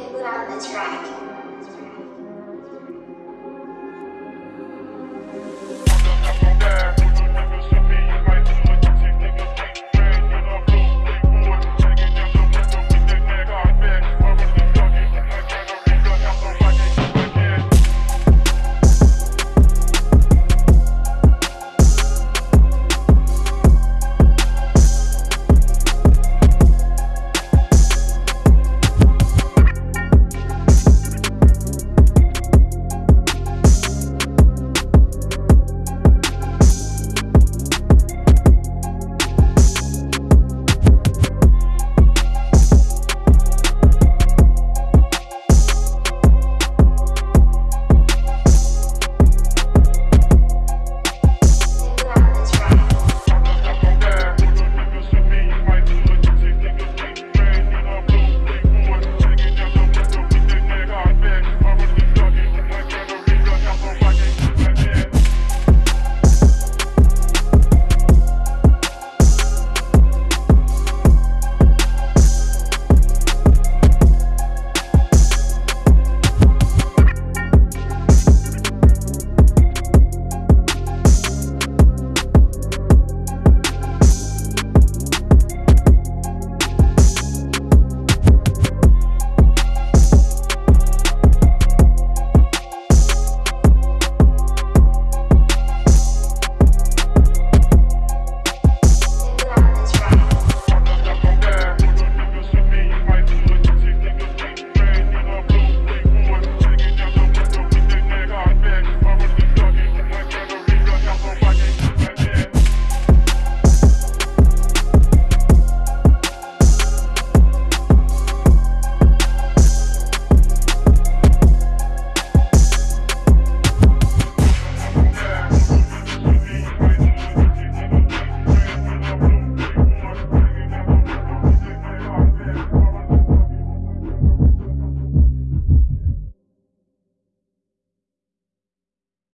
and put on the track.